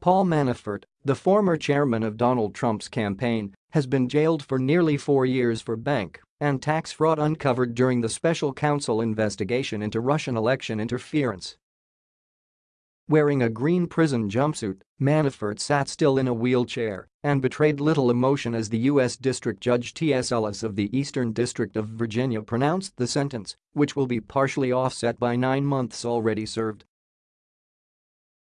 Paul Manafort, the former chairman of Donald Trump's campaign, has been jailed for nearly four years for bank and tax fraud uncovered during the special counsel investigation into Russian election interference. Wearing a green prison jumpsuit, Manafort sat still in a wheelchair and betrayed little emotion as the U.S. District Judge T.S. Ellis of the Eastern District of Virginia pronounced the sentence, which will be partially offset by nine months already served.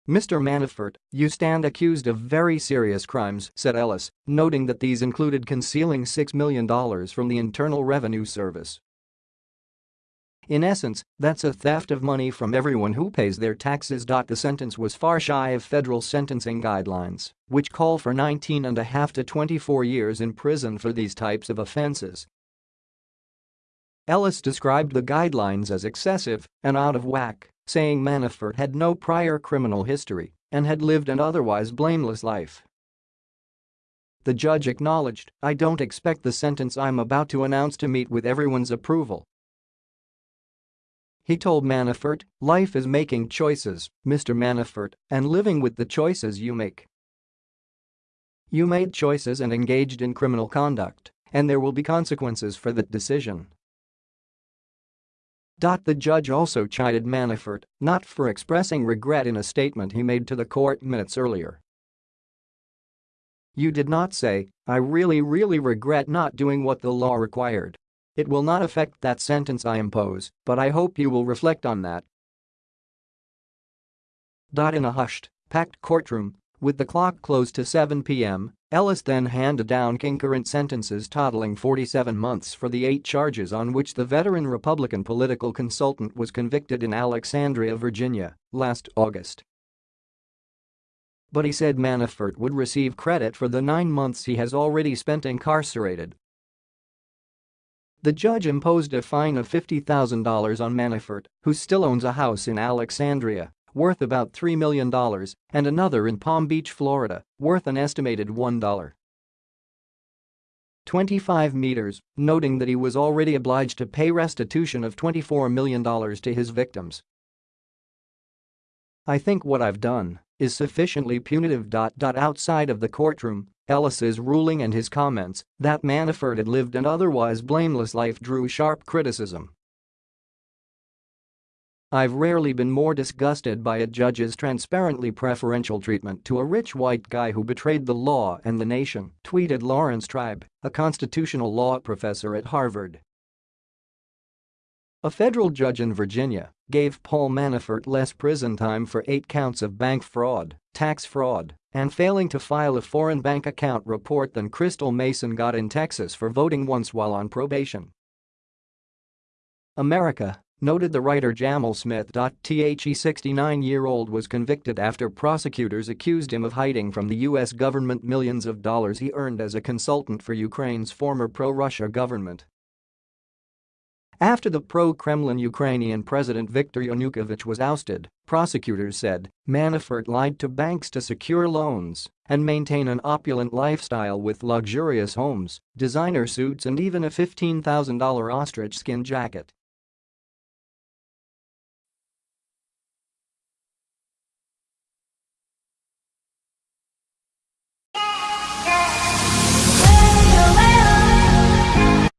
Mr. Manafort, you stand accused of very serious crimes, said Ellis, noting that these included concealing $6 million from the Internal Revenue Service in essence, that's a theft of money from everyone who pays their taxes. The sentence was far shy of federal sentencing guidelines, which call for 19 and a half to 24 years in prison for these types of offenses. Ellis described the guidelines as excessive and out of whack, saying Manafort had no prior criminal history and had lived an otherwise blameless life. The judge acknowledged, I don't expect the sentence I'm about to announce to meet with everyone's approval, he told Manafort, life is making choices, Mr. Manafort, and living with the choices you make. You made choices and engaged in criminal conduct, and there will be consequences for that decision. Dot. The judge also chided Manafort not for expressing regret in a statement he made to the court minutes earlier. You did not say, I really really regret not doing what the law required. It will not affect that sentence I impose, but I hope you will reflect on that. In a hushed, packed courtroom, with the clock closed to 7 p.m., Ellis then handed down concurrent sentences totaling 47 months for the eight charges on which the veteran Republican political consultant was convicted in Alexandria, Virginia, last August. But he said Manafort would receive credit for the nine months he has already spent incarcerated the judge imposed a fine of $50,000 on Manafort, who still owns a house in Alexandria worth about $3 million and another in Palm Beach, Florida, worth an estimated $1. 25 meters, noting that he was already obliged to pay restitution of $24 million to his victims. I think what I've done is sufficiently punitive. Outside of the courtroom, Ellis's ruling and his comments that Manafort had lived an otherwise blameless life drew sharp criticism. I've rarely been more disgusted by a judge's transparently preferential treatment to a rich white guy who betrayed the law and the nation, tweeted Laurence Tribe, a constitutional law professor at Harvard. A federal judge in Virginia gave Paul Manafort less prison time for eight counts of bank fraud, tax fraud, and failing to file a foreign bank account report than Crystal Mason got in Texas for voting once while on probation. America, noted the writer Jamal Smith. The 69-year-old was convicted after prosecutors accused him of hiding from the U.S. government millions of dollars he earned as a consultant for Ukraine's former pro-Russia government. After the pro-Kremlin Ukrainian President Viktor Yanukovych was ousted, prosecutors said Manafort lied to banks to secure loans and maintain an opulent lifestyle with luxurious homes, designer suits and even a $15,000 ostrich skin jacket.